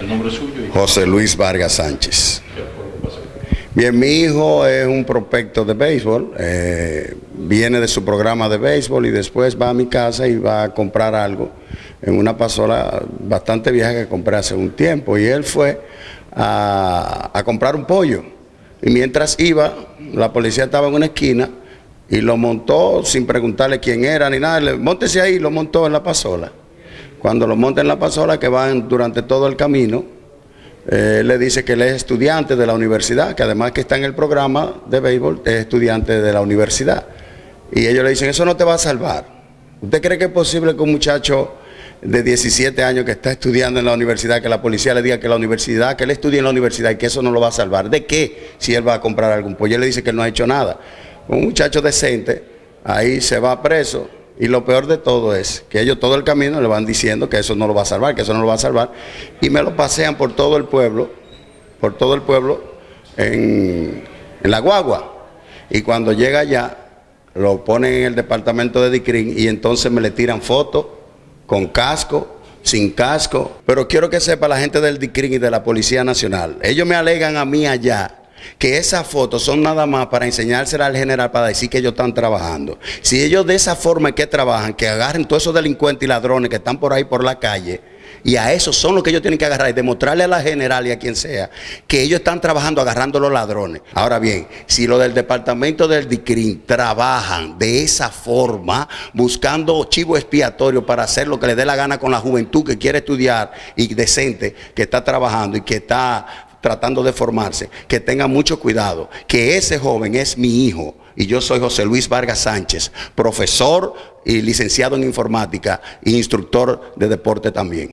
¿El nombre suyo? José Luis Vargas Sánchez. Bien, mi hijo es un prospecto de béisbol, eh, viene de su programa de béisbol y después va a mi casa y va a comprar algo en una pasola bastante vieja que compré hace un tiempo y él fue a, a comprar un pollo y mientras iba, la policía estaba en una esquina y lo montó sin preguntarle quién era ni nada, le, montese ahí, lo montó en la pasola. Cuando lo monta en la pasola, que van durante todo el camino, eh, le dice que él es estudiante de la universidad, que además que está en el programa de béisbol, es estudiante de la universidad. Y ellos le dicen, eso no te va a salvar. ¿Usted cree que es posible que un muchacho de 17 años que está estudiando en la universidad, que la policía le diga que la universidad, que él estudie en la universidad y que eso no lo va a salvar? ¿De qué si él va a comprar algún pollo? Él le dice que él no ha hecho nada. Un muchacho decente, ahí se va preso, y lo peor de todo es que ellos todo el camino le van diciendo que eso no lo va a salvar, que eso no lo va a salvar. Y me lo pasean por todo el pueblo, por todo el pueblo, en, en la guagua. Y cuando llega allá, lo ponen en el departamento de Dicrin y entonces me le tiran fotos con casco, sin casco. Pero quiero que sepa la gente del DICRIN y de la Policía Nacional. Ellos me alegan a mí allá que esas fotos son nada más para enseñársela al general para decir que ellos están trabajando. Si ellos de esa forma que trabajan, que agarren todos esos delincuentes y ladrones que están por ahí por la calle, y a esos son los que ellos tienen que agarrar y demostrarle a la general y a quien sea que ellos están trabajando agarrando los ladrones. Ahora bien, si los del departamento del DICRIN trabajan de esa forma, buscando chivo expiatorio para hacer lo que les dé la gana con la juventud que quiere estudiar y decente, que está trabajando y que está tratando de formarse, que tenga mucho cuidado, que ese joven es mi hijo y yo soy José Luis Vargas Sánchez, profesor y licenciado en informática e instructor de deporte también.